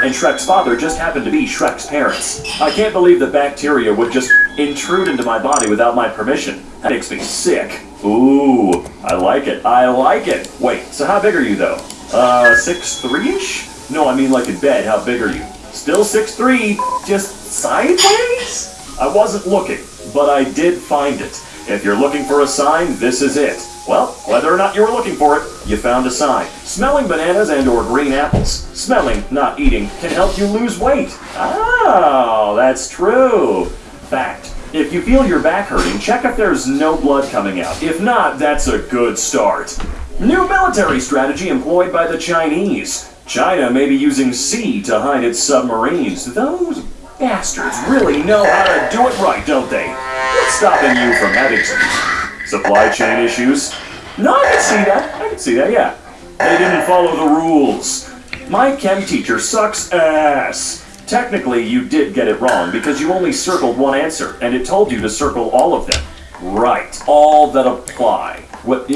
and Shrek's father just happened to be Shrek's parents. I can't believe that bacteria would just intrude into my body without my permission. That makes me sick. Ooh, I like it. I like it. Wait, so how big are you though? Uh, six three-ish? No, I mean like in bed. How big are you? Still six three, just sideways? I wasn't looking, but I did find it. If you're looking for a sign, this is it. Well, whether or not you were looking for it, you found a sign. Smelling bananas and or green apples. Smelling, not eating, can help you lose weight. Oh, that's true. Fact. If you feel your back hurting, check if there's no blood coming out. If not, that's a good start. New military strategy employed by the Chinese. China may be using sea to hide its submarines. Those bastards really know how to do it right, don't they? What's stopping you from having some supply chain issues? No, I can see that. I can see that, yeah. They didn't follow the rules. My chem teacher sucks ass. Technically, you did get it wrong because you only circled one answer, and it told you to circle all of them. Right. All that apply. What?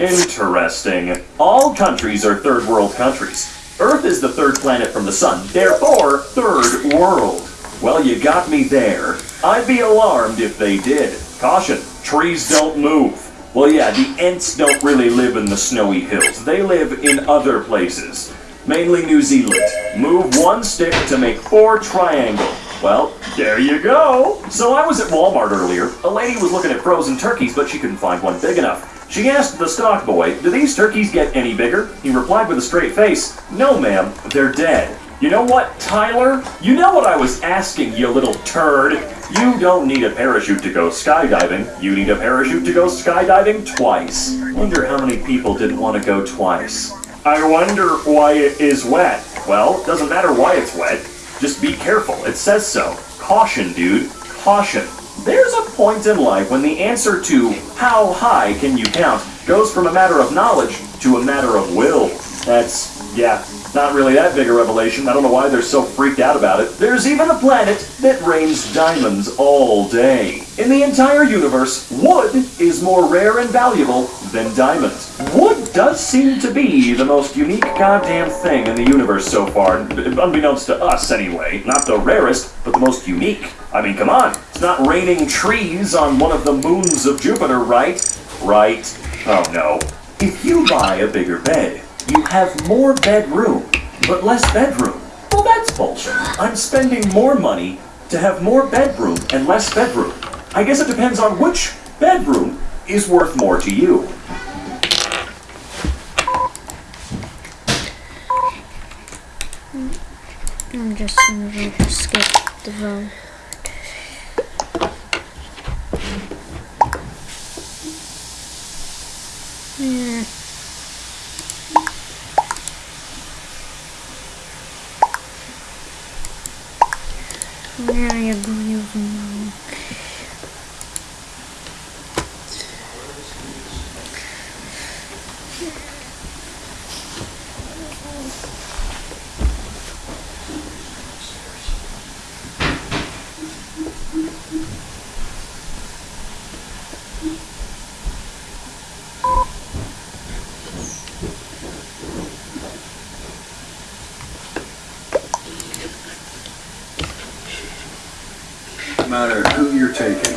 Interesting. All countries are third world countries. Earth is the third planet from the sun, therefore, third world. Well, you got me there. I'd be alarmed if they did. Caution, trees don't move. Well, yeah, the Ents don't really live in the snowy hills. They live in other places, mainly New Zealand. Move one stick to make four triangle. Well, there you go. So I was at Walmart earlier. A lady was looking at frozen turkeys, but she couldn't find one big enough. She asked the stock boy, do these turkeys get any bigger? He replied with a straight face, no ma'am, they're dead. You know what, Tyler? You know what I was asking, you little turd. You don't need a parachute to go skydiving. You need a parachute to go skydiving twice. Wonder how many people didn't want to go twice. I wonder why it is wet. Well, it doesn't matter why it's wet. Just be careful. It says so. Caution, dude. Caution. There's a point in life when the answer to how high can you count goes from a matter of knowledge to a matter of will. That's, yeah, not really that big a revelation. I don't know why they're so freaked out about it. There's even a planet that rains diamonds all day. In the entire universe, wood is more rare and valuable than diamonds. Wood does seem to be the most unique goddamn thing in the universe so far, unbeknownst to us anyway. Not the rarest, but the most unique. I mean, come on. It's not raining trees on one of the moons of Jupiter, right? Right. Oh no. If you buy a bigger bed, you have more bedroom, but less bedroom. Well, that's bullshit. I'm spending more money to have more bedroom and less bedroom. I guess it depends on which bedroom is worth more to you. I'm just gonna skip the vote. Yeah. 哎呀，多牛逼啊！Matter who you're taking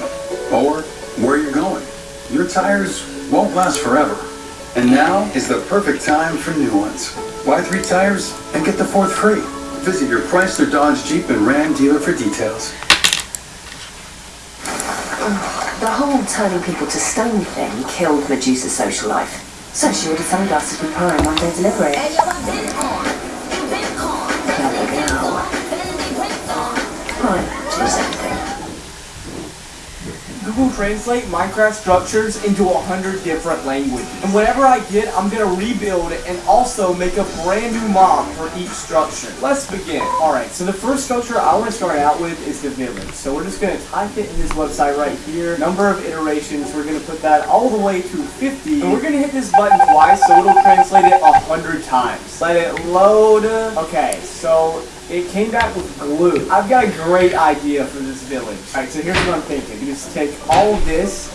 or where you're going, your tires won't last forever. And now is the perfect time for new ones. Buy three tires and get the fourth free. Visit your Chrysler, Dodge, Jeep, and Ram dealer for details. The whole turning people to stone thing killed Medusa's social life. So she ordered sunglasses with Prime one day delivery. Google Translate Minecraft structures into a hundred different languages. And whatever I get, I'm gonna rebuild and also make a brand new mob for each structure. Let's begin. Alright, so the first structure I want to start out with is the village. So we're just gonna type it in this website right here. Number of iterations, we're gonna put that all the way to 50. And we're gonna hit this button twice so it'll translate it a hundred times. Let it load. Okay, so it came back with glue. I've got a great idea for this village. Alright, so here's what I'm thinking. You just take all this,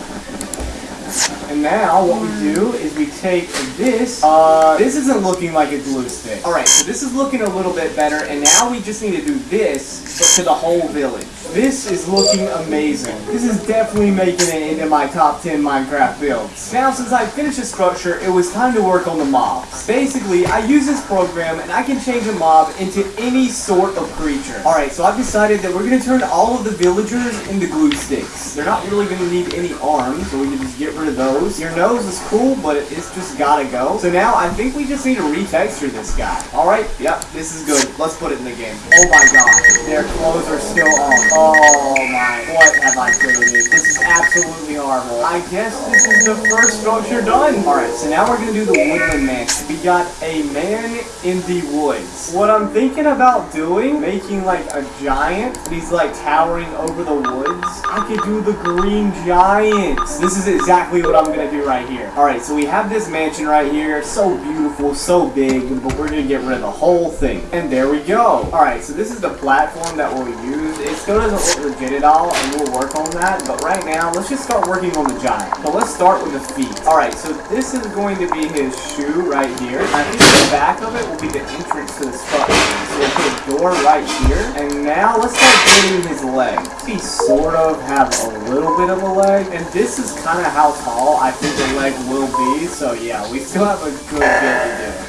And now what we do is we take this. Uh, this isn't looking like a glue stick. All right, so this is looking a little bit better, and now we just need to do this, to the whole village. This is looking amazing. This is definitely making it into my top 10 Minecraft builds. Now, since I finished the structure, it was time to work on the mobs. Basically, I use this program and I can change a mob into any sort of creature. Alright, so I've decided that we're going to turn all of the villagers into glue sticks. They're not really going to need any arms, so we can just get rid of those. Your nose is cool, but it's just gotta go. So now I think we just need to retexture this guy. Alright, yep, this is good. Let's put it in the game. Oh my god, their clothes are still on. Oh my, what have I created? This is absolutely horrible. I guess this is the first structure done. Alright, so now we're gonna do the woodland man. We got a man in the woods. What I'm thinking about doing, making like a giant, he's like towering over the woods. I could do the green giant. This is exactly what I'm gonna do right here. Alright, so we have this mansion right here. So beautiful, so big, but we're gonna get rid of the whole thing. And there we go. Alright, so this is the platform that we'll use. It still doesn't look legit at all, and we'll work on that. But right now, let's just start working on the giant. So let's start with the feet. Alright, so this is going to be his shoe right here. I think the back of it will be the entrance to the structure. We'll a door right here. And now let's start getting his leg. He sort of have a little bit of a leg. And this is kind of how tall I think the leg will be. So yeah, we still have a good bit to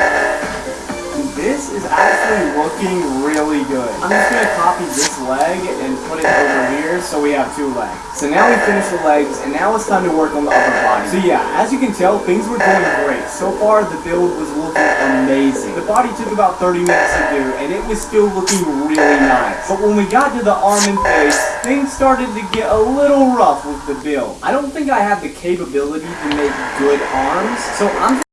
do. This is actually looking really good. I'm just gonna copy this leg and put it over here so we have two legs. So now we finished the legs and now it's time to work on the upper body. So yeah, as you can tell, things were going great. So far the build was looking amazing. The body took about 30 minutes to do and it was still looking really nice. But when we got to the arm and face, things started to get a little rough with the build. I don't think I have the capability to make good arms, so I'm